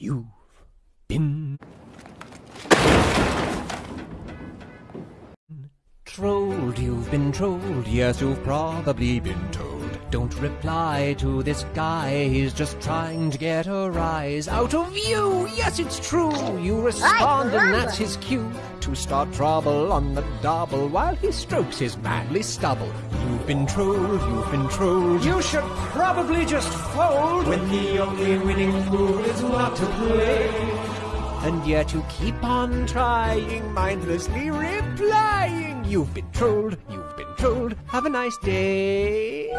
You've been trolled, you've been trolled, yes, you've probably been told. Don't reply to this guy, he's just trying to get a rise out of you. Yes, it's true, you respond, and that's his cue to start trouble on the double while he strokes his manly stubble. You've been trolled, you've been trolled. You should probably just fold when the only winning move is not to play. And yet you keep on trying, mindlessly replying. You've been trolled, you've. Have a nice day.